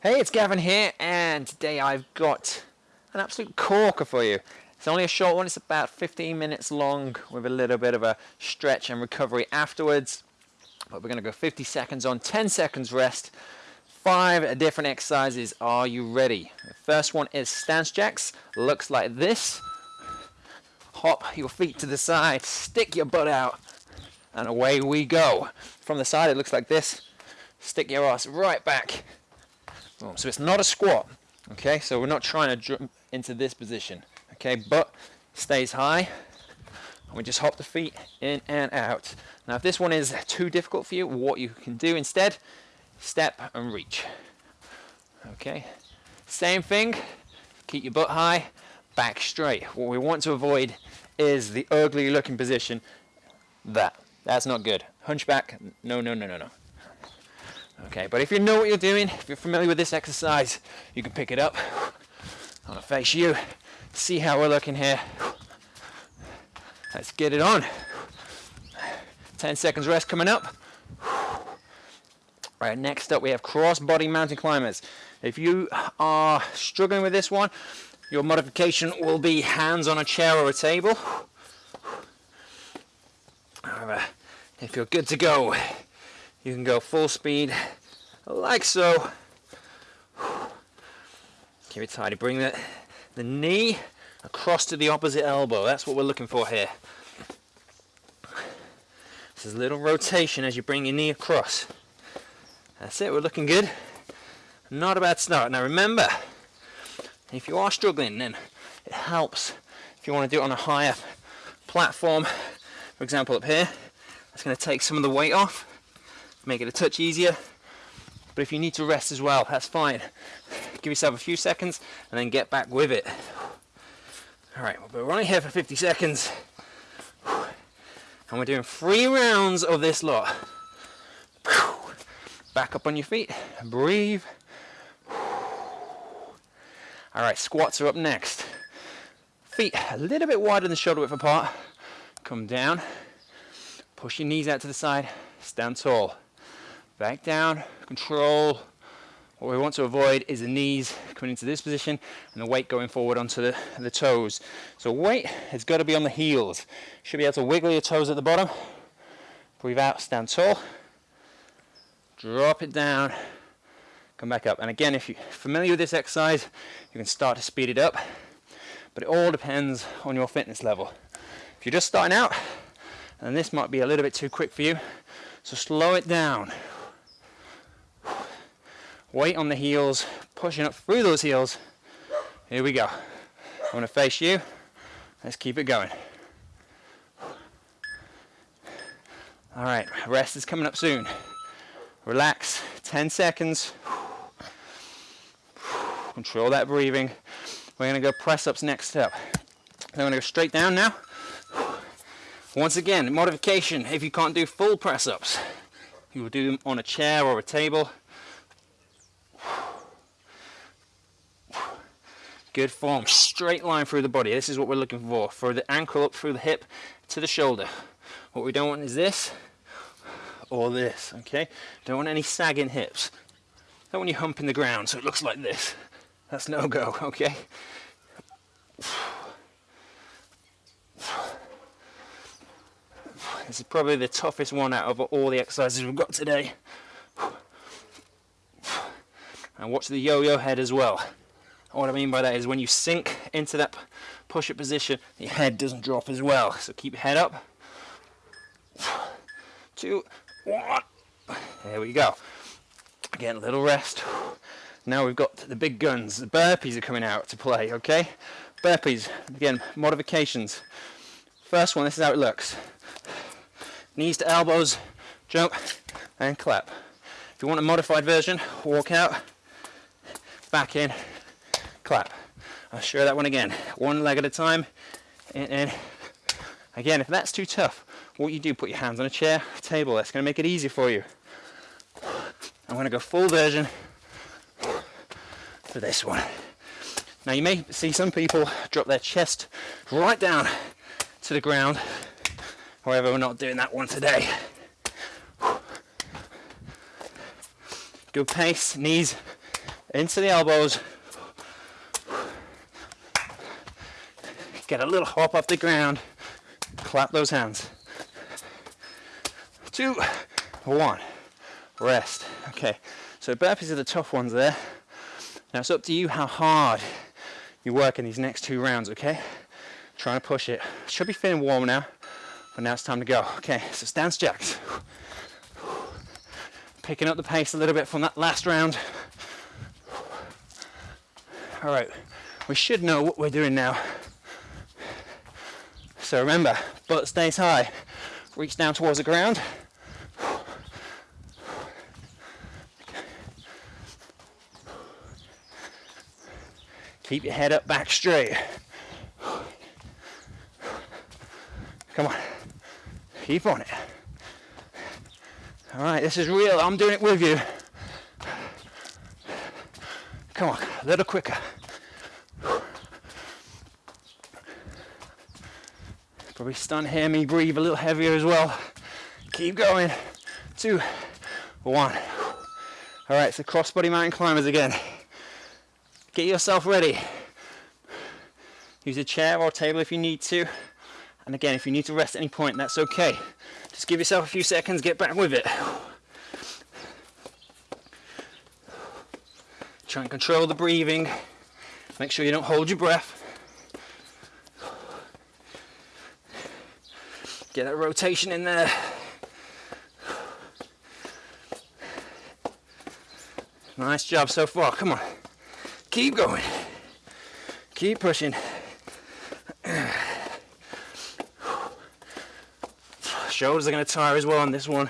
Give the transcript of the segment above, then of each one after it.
Hey, it's Gavin here, and today I've got an absolute corker for you. It's only a short one, it's about 15 minutes long with a little bit of a stretch and recovery afterwards. But we're going to go 50 seconds on, 10 seconds rest, five different exercises. Are you ready? The first one is stance jacks. Looks like this. Hop your feet to the side, stick your butt out, and away we go. From the side, it looks like this. Stick your ass right back So it's not a squat. Okay, so we're not trying to jump into this position. Okay, but stays high. And we just hop the feet in and out. Now, if this one is too difficult for you, what you can do instead, step and reach. Okay, same thing. Keep your butt high, back straight. What we want to avoid is the ugly looking position. That. That's not good. Hunchback. No, no, no, no, no. Okay, but if you know what you're doing, if you're familiar with this exercise, you can pick it up. I'm gonna face you, see how we're looking here. Let's get it on. 10 seconds rest coming up. Right, next up we have cross body mountain climbers. If you are struggling with this one, your modification will be hands on a chair or a table. However, if you're good to go, you can go full speed like so. Keep it tidy. Bring the, the knee across to the opposite elbow. That's what we're looking for here. This is a little rotation as you bring your knee across. That's it, we're looking good. Not a bad start. Now remember, if you are struggling, then it helps if you want to do it on a higher platform. For example, up here, that's going to take some of the weight off make it a touch easier. But if you need to rest as well, that's fine. Give yourself a few seconds and then get back with it. All right, but we're only here for 50 seconds. And we're doing three rounds of this lot. Back up on your feet, breathe. All right, squats are up next. Feet a little bit wider than shoulder width apart. Come down, push your knees out to the side, stand tall back down, control. What we want to avoid is the knees coming into this position and the weight going forward onto the, the toes. So weight has got to be on the heels. Should be able to wiggle your toes at the bottom. Breathe out, stand tall. Drop it down, come back up. And again, if you're familiar with this exercise, you can start to speed it up. But it all depends on your fitness level. If you're just starting out, and this might be a little bit too quick for you, so slow it down weight on the heels, pushing up through those heels. Here we go. I'm gonna face you. Let's keep it going. All right, rest is coming up soon. Relax, 10 seconds. Control that breathing. We're gonna go press ups next up. I'm gonna go straight down now. Once again, modification, if you can't do full press ups, you will do them on a chair or a table. Good form, straight line through the body. This is what we're looking for, for the ankle up through the hip to the shoulder. What we don't want is this or this, okay? Don't want any sagging hips. Don't want you humping the ground so it looks like this. That's no go, okay? This is probably the toughest one out of all the exercises we've got today. And watch the yo-yo head as well. What I mean by that is when you sink into that push-up position, your head doesn't drop as well. So keep your head up. Two, one. There we go. Again, a little rest. Now we've got the big guns. The burpees are coming out to play, okay? Burpees, again, modifications. First one, this is how it looks. Knees to elbows, jump, and clap. If you want a modified version, walk out, back in, clap. I'll show that one again. One leg at a time. And, and again, if that's too tough, what you do, put your hands on a chair, table. That's going to make it easy for you. I'm going to go full version for this one. Now you may see some people drop their chest right down to the ground. However, we're not doing that one today. Good pace, knees into the elbows. Get a little hop off the ground. Clap those hands. Two, one. Rest. Okay, so burpees are the tough ones there. Now it's up to you how hard you work in these next two rounds, okay? Trying to push it. Should be feeling warm now, but now it's time to go. Okay, so stance jacks. Picking up the pace a little bit from that last round. All right, we should know what we're doing now. So remember, butt stays high. Reach down towards the ground. Keep your head up back straight. Come on. Keep on it. All right, this is real. I'm doing it with you. Come on, a little quicker. Probably to hear me breathe a little heavier as well. Keep going. Two, one. All right, so crossbody mountain climbers again. Get yourself ready. Use a chair or table if you need to. And again, if you need to rest at any point, that's okay. Just give yourself a few seconds, get back with it. Try and control the breathing. Make sure you don't hold your breath. Get that rotation in there. Nice job so far. Come on. Keep going. Keep pushing. Shoulders are going to tire as well on this one.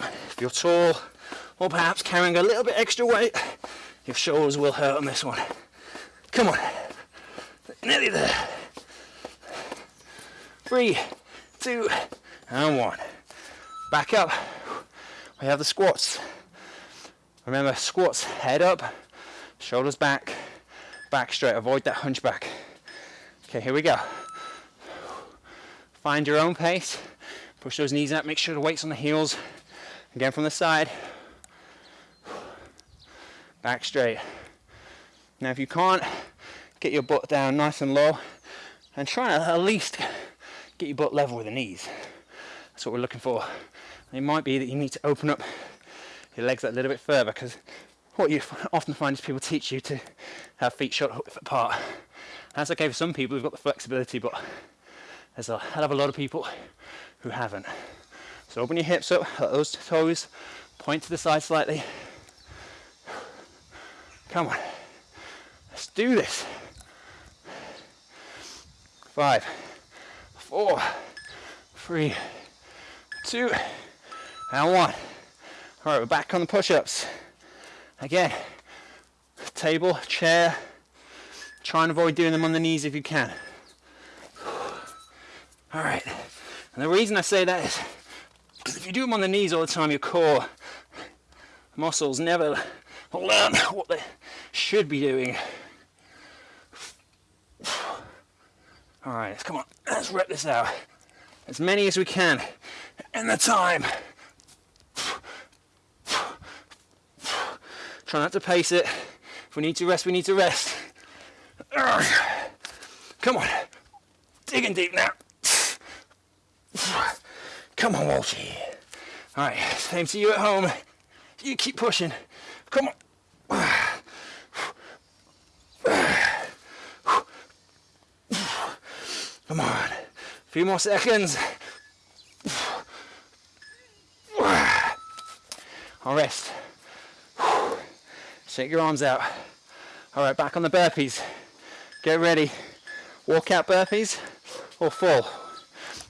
If you're tall or perhaps carrying a little bit extra weight, your shoulders will hurt on this one. Come on. Nearly there. Three, two, and one. Back up. We have the squats. Remember, squats, head up, shoulders back, back straight. Avoid that hunchback. Okay, here we go. Find your own pace. Push those knees up. Make sure the weight's on the heels. Again from the side. Back straight. Now, if you can't, get your butt down nice and low and try to at least get your butt level with the knees. That's what we're looking for. It might be that you need to open up your legs a little bit further because what you often find is people teach you to have feet width apart. That's okay for some people who've got the flexibility, but there's a hell of a lot of people who haven't. So open your hips up, let those toes point to the side slightly. Come on, let's do this. Five, four, three, two, and one. All right, we're back on the push-ups. Again, table, chair. Try and avoid doing them on the knees if you can. All right, and the reason I say that is because if you do them on the knees all the time, your core muscles never learn what they should be doing. All right, come on, let's rip this out. As many as we can in the time. Try not to pace it. If we need to rest, we need to rest. Come on. Digging deep now. Come on, Walshy. All right, same to you at home. You keep pushing. Come on. Come on. A few more seconds. I'll rest. Shake your arms out. All right, back on the burpees. Get ready. Walk out burpees or full.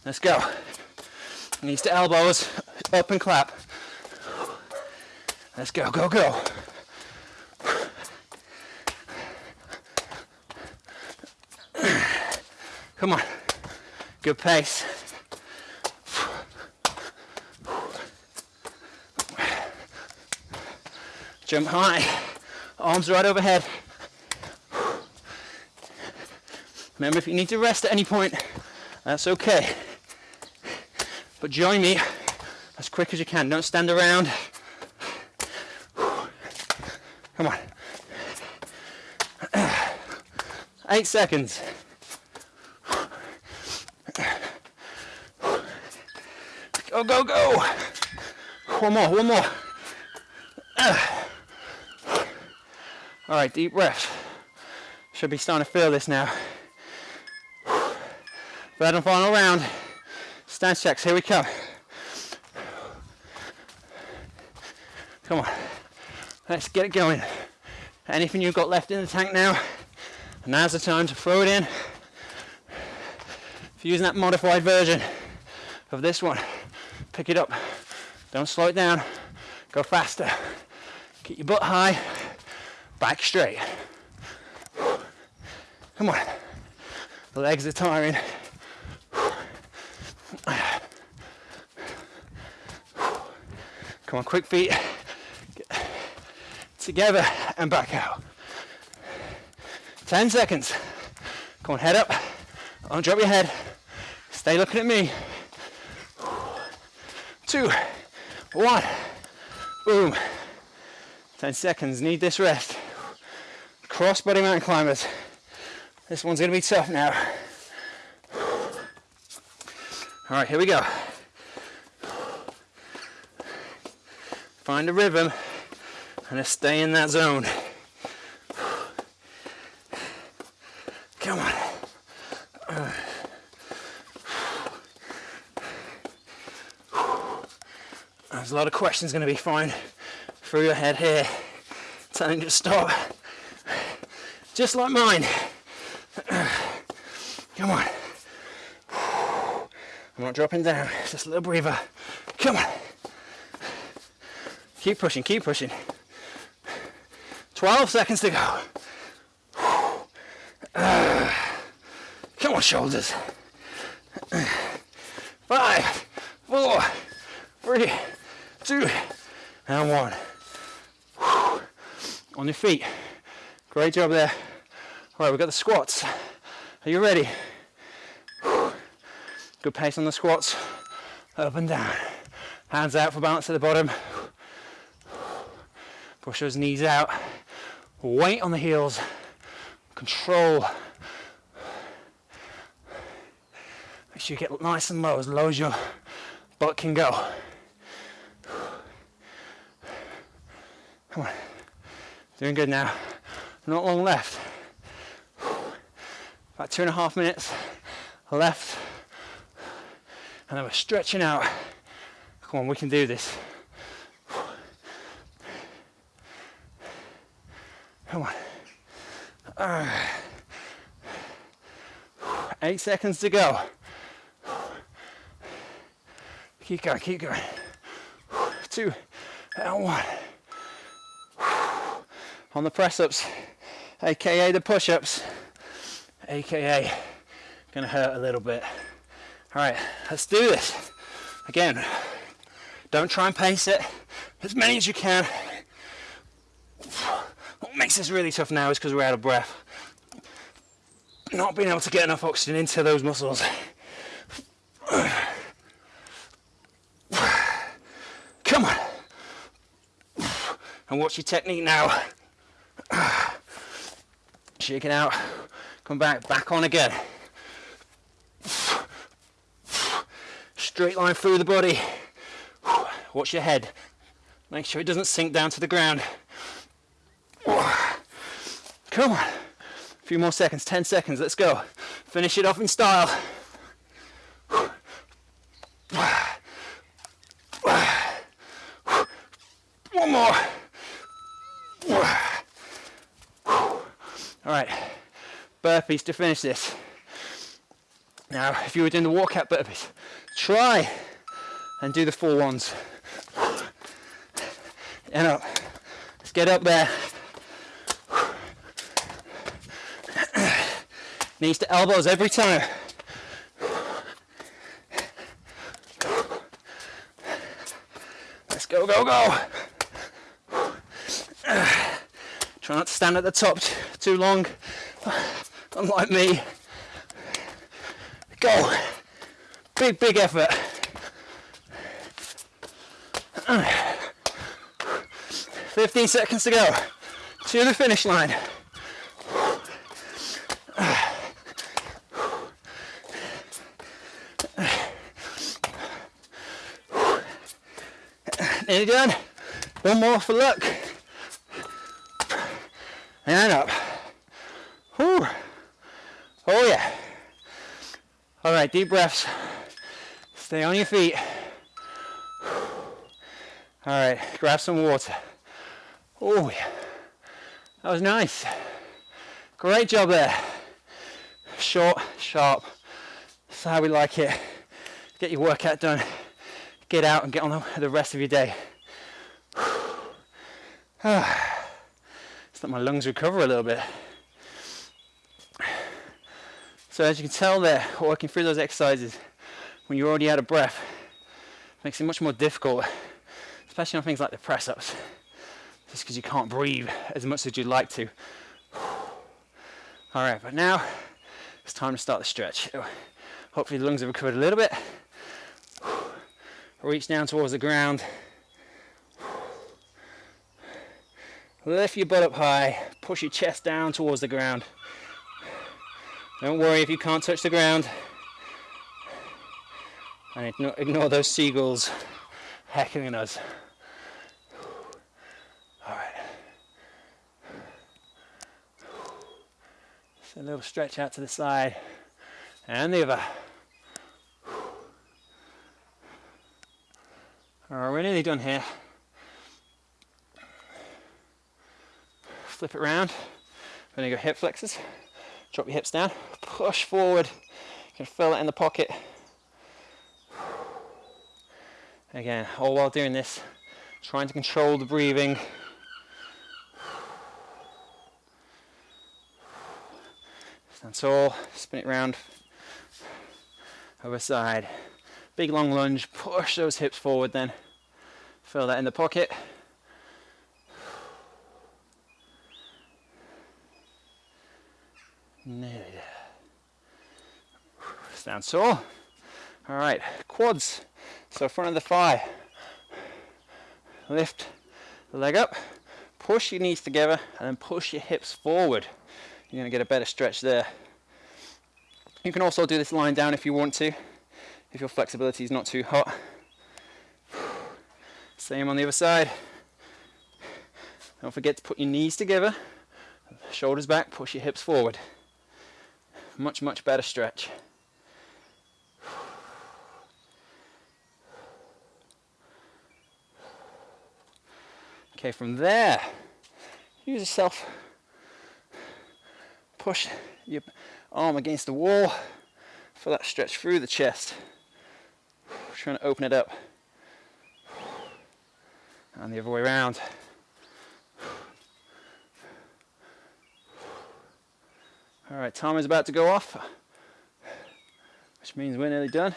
Let's go. Knees to elbows, up and clap. Let's go, go, go. Come on. Good pace. Jump high. Arms right overhead. Remember, if you need to rest at any point, that's okay. But join me as quick as you can. Don't stand around. Come on. Eight seconds. Go, go, go. One more, one more. All right, deep breath. Should be starting to feel this now. Third and final round. Stance jacks, here we come. Come on, let's get it going. Anything you've got left in the tank now, now's the time to throw it in. If you're using that modified version of this one, pick it up. Don't slow it down, go faster. Keep your butt high, back straight. Come on, the legs are tiring. Come on, quick feet together and back out. 10 seconds. Come on, head up. Don't drop your head. Stay looking at me. Two, one, boom. 10 seconds, need this rest. Cross body mountain climbers. This one's gonna be tough now. All right, here we go. Find a rhythm and stay in that zone. A lot of questions going to be flying through your head here, telling you to stop. Just like mine. Come on. I'm not dropping down, just a little breather. Come on. Keep pushing, keep pushing. 12 seconds to go. Come on, shoulders. Five, four, three, two, and one. On your feet. Great job there. All right, we've got the squats. Are you ready? Good pace on the squats. Up and down. Hands out for balance at the bottom. Push those knees out weight on the heels, control. Make sure you get nice and low, as low as your butt can go. Come on, doing good now. Not long left. About two and a half minutes left. And then we're stretching out. Come on, we can do this. Come on. Eight seconds to go. Keep going, keep going. Two and one. On the press ups, aka the push ups, aka gonna hurt a little bit. All right, let's do this. Again, don't try and pace it as many as you can what makes this really tough now is because we're out of breath. Not being able to get enough oxygen into those muscles. Come on. And watch your technique now. Shake it out. Come back, back on again. Straight line through the body. Watch your head. Make sure it doesn't sink down to the ground. Come on. A few more seconds, 10 seconds, let's go. Finish it off in style. One more. All right, burpees to finish this. Now, if you were doing the walkout burpees, try and do the four ones. And up. Let's get up there. Knees to elbows every time. Let's go, go, go. Try not to stand at the top too long, unlike me. Go. Big, big effort. 15 seconds to go. to the finish line. Nearly done. One more for luck. And up. Whew. Oh yeah. All right, deep breaths. Stay on your feet. All right, grab some water. Oh yeah. That was nice. Great job there. Short, sharp. That's how we like it. Get your workout done. Get out and get on the rest of your day. Just let my lungs recover a little bit. So as you can tell there, working through those exercises when you're already out of breath makes it much more difficult, especially on things like the press-ups, just because you can't breathe as much as you'd like to. All right, but now it's time to start the stretch. Hopefully the lungs have recovered a little bit. Reach down towards the ground. Lift your butt up high, push your chest down towards the ground. Don't worry if you can't touch the ground. And ignore, those seagulls heckling us. Alright. So a little stretch out to the side and the other. Alright, we're nearly done here. Flip it around. We're gonna go hip flexors. Drop your hips down, push forward. You can feel it in the pocket. Again, all while doing this, trying to control the breathing. Stand tall, spin it round, over side. Big long lunge, push those hips forward then. Feel that in the pocket. Stand tall. All right, quads. So front of the thigh. Lift the leg up, push your knees together, and then push your hips forward. You're gonna get a better stretch there. You can also do this lying down if you want to, if your flexibility is not too hot. Same on the other side. Don't forget to put your knees together, shoulders back, push your hips forward much, much better stretch. Okay, from there, use yourself, push your arm against the wall for that stretch through the chest. Trying to open it up. And the other way around. All right, timer is about to go off, which means we're nearly done.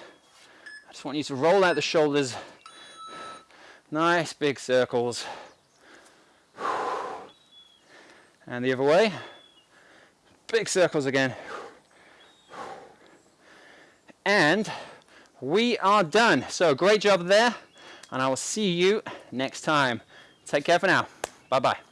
I just want you to roll out the shoulders. Nice big circles. And the other way. Big circles again. And we are done. So great job there. And I will see you next time. Take care for now. Bye-bye.